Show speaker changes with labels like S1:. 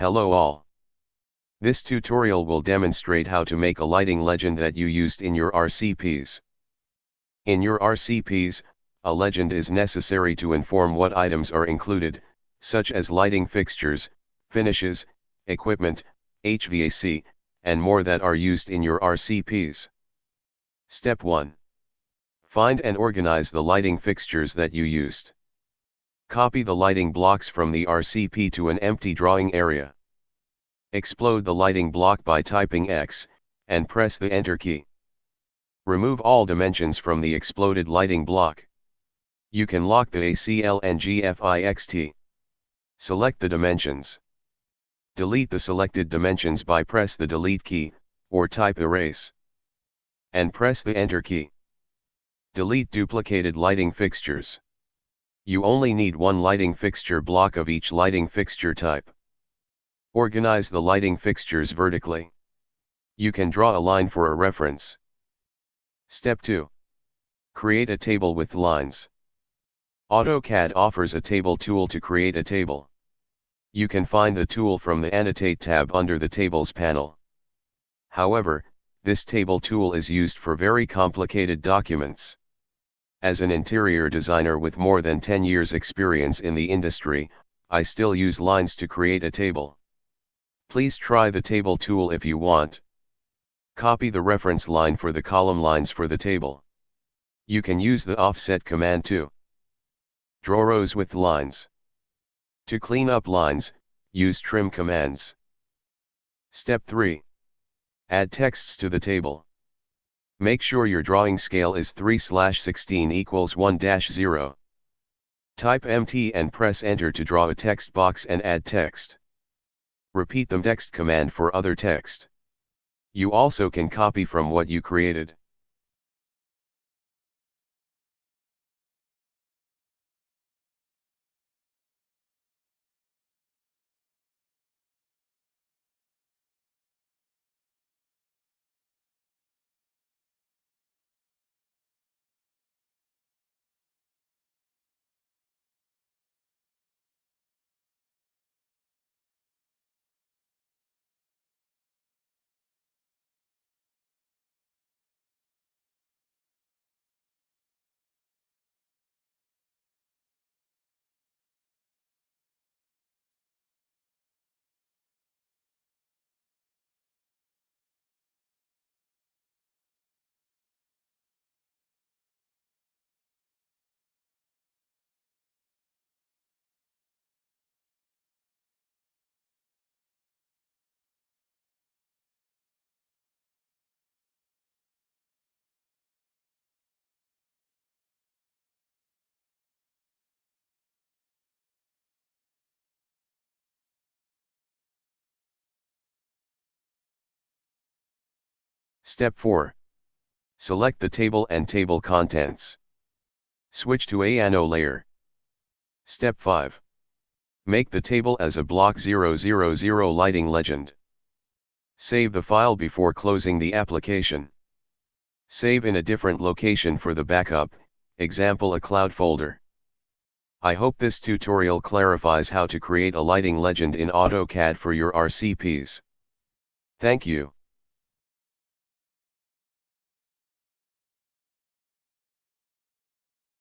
S1: Hello all. This tutorial will demonstrate how to make a lighting legend that you used in your RCPs. In your RCPs, a legend is necessary to inform what items are included, such as lighting fixtures, finishes, equipment, HVAC, and more that are used in your RCPs. Step 1. Find and organize the lighting fixtures that you used. Copy the lighting blocks from the RCP to an empty drawing area. Explode the lighting block by typing X, and press the Enter key. Remove all dimensions from the exploded lighting block. You can lock the ACL and GFIXT. Select the dimensions. Delete the selected dimensions by press the Delete key, or type Erase. And press the Enter key. Delete duplicated lighting fixtures. You only need one lighting fixture block of each lighting fixture type. Organize the lighting fixtures vertically. You can draw a line for a reference. Step 2. Create a table with lines. AutoCAD offers a table tool to create a table. You can find the tool from the Annotate tab under the Tables panel. However, this table tool is used for very complicated documents. As an interior designer with more than 10 years experience in the industry, I still use lines to create a table. Please try the table tool if you want. Copy the reference line for the column lines for the table. You can use the offset command too. Draw rows with lines. To clean up lines, use trim commands. Step 3. Add texts to the table. Make sure your drawing scale is 3 16 equals 1 0. Type MT and press enter to draw a text box and add text. Repeat the text command for other text. You also can copy from what you created. Step 4. Select the table and table contents. Switch to ANO layer. Step 5. Make the table as a block 000 lighting legend. Save the file before closing the application. Save in a different location for the backup, example a cloud folder. I hope this tutorial clarifies how to create a lighting legend in AutoCAD for your RCPs. Thank you.